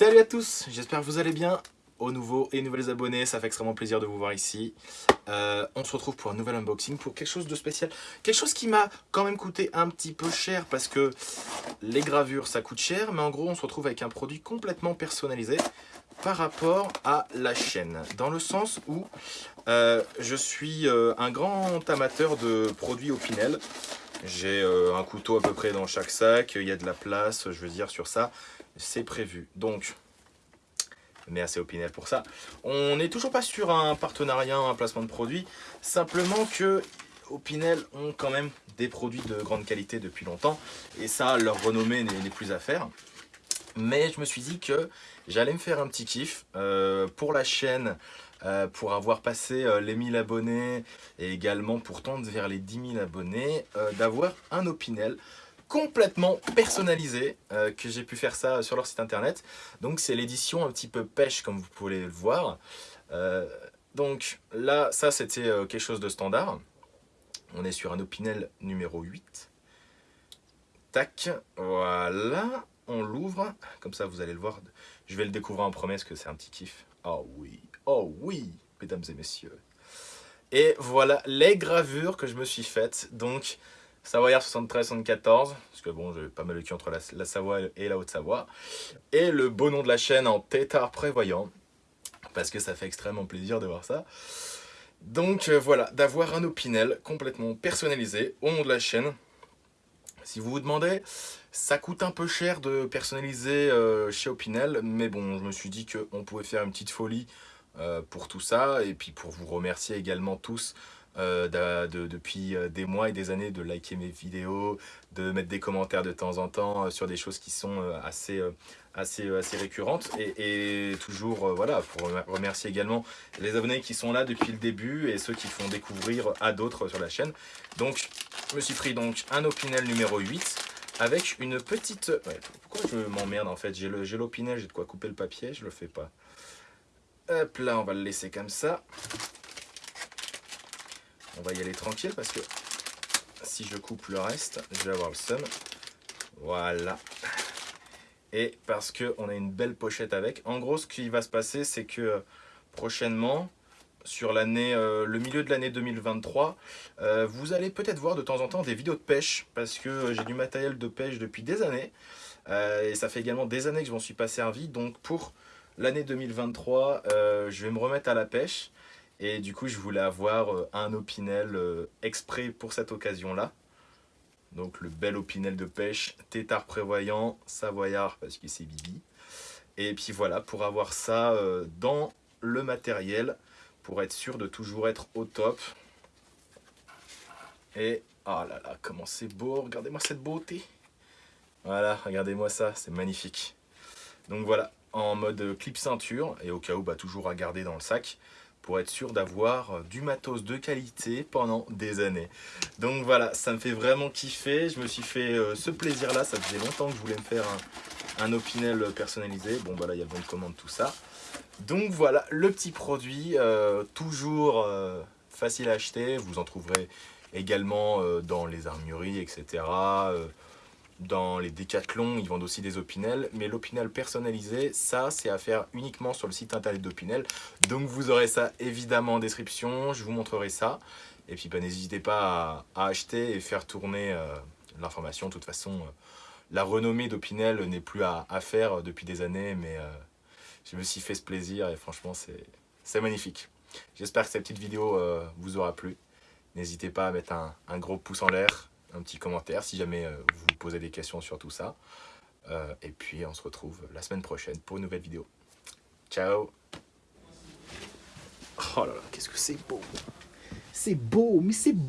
Salut à tous, j'espère que vous allez bien. Aux nouveaux et nouvelles abonnés, ça fait extrêmement plaisir de vous voir ici. Euh, on se retrouve pour un nouvel unboxing, pour quelque chose de spécial. Quelque chose qui m'a quand même coûté un petit peu cher parce que les gravures ça coûte cher. Mais en gros, on se retrouve avec un produit complètement personnalisé par rapport à la chaîne. Dans le sens où euh, je suis euh, un grand amateur de produits Opinel. J'ai un couteau à peu près dans chaque sac, il y a de la place, je veux dire, sur ça c'est prévu. Donc, merci Opinel pour ça. On n'est toujours pas sur un partenariat, un placement de produit. Simplement que Opinel ont quand même des produits de grande qualité depuis longtemps. Et ça, leur renommée n'est plus à faire. Mais je me suis dit que j'allais me faire un petit kiff euh, pour la chaîne, euh, pour avoir passé euh, les 1000 abonnés et également pour tendre vers les 10 000 abonnés, d'avoir un Opinel complètement personnalisé, euh, que j'ai pu faire ça sur leur site internet. Donc c'est l'édition un petit peu pêche comme vous pouvez le voir. Euh, donc là, ça c'était euh, quelque chose de standard. On est sur un Opinel numéro 8. Tac, voilà, on l'ouvre. Comme ça vous allez le voir. Je vais le découvrir en promesse que c'est un petit kiff. Oh oui, oh oui, mesdames et messieurs. Et voilà les gravures que je me suis faites. Donc Savoyard 73-74, parce que bon, j'ai pas mal de cul entre la, Savoie et la Haute-Savoie. Et le beau nom de la chaîne en tétard prévoyant, parce que ça fait extrêmement plaisir de voir ça. Donc euh, voilà, d'avoir un Opinel complètement personnalisé au nom de la chaîne. Si vous vous demandez, ça coûte un peu cher de personnaliser euh, chez Opinel, mais bon, je me suis dit qu'on pouvait faire une petite folie euh, pour tout ça, et puis pour vous remercier également tous euh, depuis euh, des mois et des années de liker mes vidéos, de mettre des commentaires de temps en temps euh, sur des choses qui sont assez, assez, assez récurrentes. Et, toujours, voilà, pour remercier également les abonnés qui sont là depuis le début et ceux qui font découvrir à d'autres sur la chaîne. Donc, je me suis pris donc un Opinel numéro 8 avec une petite... pourquoi je m'emmerde en fait? J'ai l'Opinel, j'ai de quoi couper le papier, je le fais pas. Hop là, on va le laisser comme ça on va y aller tranquille parce que si je coupe le reste, je vais avoir le seum. Voilà. Et parce qu'on a une belle pochette avec. En gros, ce qui va se passer, c'est que euh, prochainement, sur euh, le milieu de l'année 2023, euh, vous allez peut-être voir de temps en temps des vidéos de pêche parce que j'ai du matériel de pêche depuis des années. et ça fait également des années que je m'en suis pas servi. Donc pour l'année 2023, je vais me remettre à la pêche. Et du coup, je voulais avoir euh, un opinel euh, exprès pour cette occasion-là. Donc le bel opinel de pêche, tétard prévoyant, savoyard parce que c'est Bibi. Et puis voilà, pour avoir ça euh, dans le matériel, pour être sûr de toujours être au top. Et, oh là là, comment c'est beau, regardez-moi cette beauté. Voilà, regardez-moi ça, c'est magnifique. Donc voilà, en mode clip ceinture, et au cas où, bah, toujours à garder dans le sac pour être sûr d'avoir euh, du matos de qualité pendant des années. Donc voilà, ça me fait vraiment kiffer. Je me suis fait euh, ce plaisir-là. Ça faisait longtemps que je voulais me faire un, Opinel personnalisé. Bon, voilà, il y a le bon de commande, tout ça. Donc voilà, le petit produit, euh, toujours facile à acheter. Vous en trouverez également dans les armureries, etc dans les décathlons, ils vendent aussi des opinels, mais l'opinel personnalisé, ça, c'est à faire uniquement sur le site internet d'Opinel. Donc vous aurez ça évidemment en description, je vous montrerai ça. Et puis bah, n'hésitez pas à, acheter et faire tourner euh, l'information. De toute façon, euh, la renommée d'Opinel n'est plus à, faire depuis des années, mais euh, je me suis fait ce plaisir et franchement, c'est magnifique. J'espère que cette petite vidéo vous aura plu. N'hésitez pas à mettre un gros pouce en l'air, un petit commentaire si jamais euh, vous posez des questions sur tout ça. Euh, et puis on se retrouve la semaine prochaine pour une nouvelle vidéo. Ciao Oh là là, qu'est-ce que c'est beau C'est beau, mais c'est beau